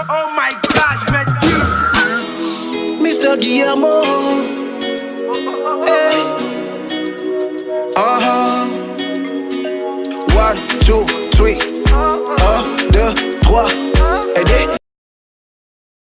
Oh my gosh, man. Mr. Guillermo. Hey. Uh-huh. One, two, three. Un, deux, trois.